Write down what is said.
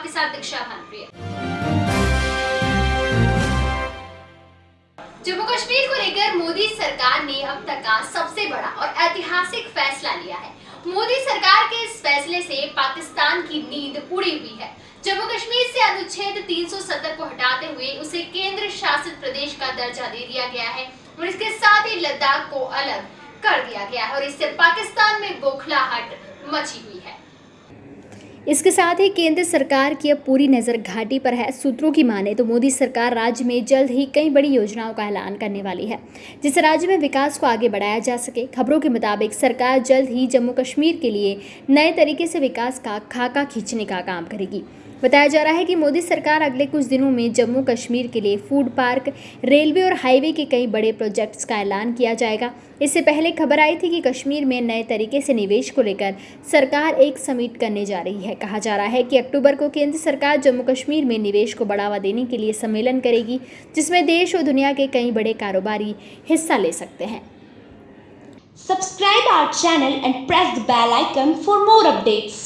आपके साथ दीक्षा भानप्रिय जम्मू कश्मीर को लेकर मोदी सरकार ने अब तक का सबसे बड़ा और ऐतिहासिक फैसला लिया है। मोदी सरकार के इस फैसले से पाकिस्तान की नींद उड़ी हुई है। जम्मू कश्मीर से अनुच्छेद 370 को हटाते हुए उसे केंद्र शासित प्रदेश का दर्जा दे दिया गया है और इसके साथ ही लद्दाख को अलग कर दिया गया है और इससे पाकिस्तान में बौखलाहट मची हुई इसके साथ ही केंद्र सरकार की अब पूरी नज़र घाटी पर है। सूत्रों की माने तो मोदी सरकार राज्य में जल्द ही कई बड़ी योजनाओं का ऐलान करने वाली है, जिससे राज्य में विकास को आगे बढ़ाया जा सके। खबरों के मुताबिक सरकार जल्द ही जम्मू कश्मीर के लिए नए तरीके से विकास का खाका खींचने का काम करेगी। बताया जा रहा है कि मोदी सरकार अगले कुछ दिनों में जम्मू कश्मीर के लिए फ़ूड पार्क रेलवे और हाईवे के कई बड़े प्रोजेक्ट्स का ऐलान किया जाएगा। इससे पहले खबर आई थी कि कश्मीर में नए तरीके से निवेश को लेकर सरकार एक समिट करने जा रही है। कहा जा रहा है कि अक्टूबर को केंद्र सरकार जम्मू कश्मीर में निवेश को बढ़ावा देने के लिए सम्मेलन करेगी, जिसमें देश और दुनिया के कई बड़े कारोबारी हिस्सा ले सकते हैं। Subscribe our channel and press the bell icon for more.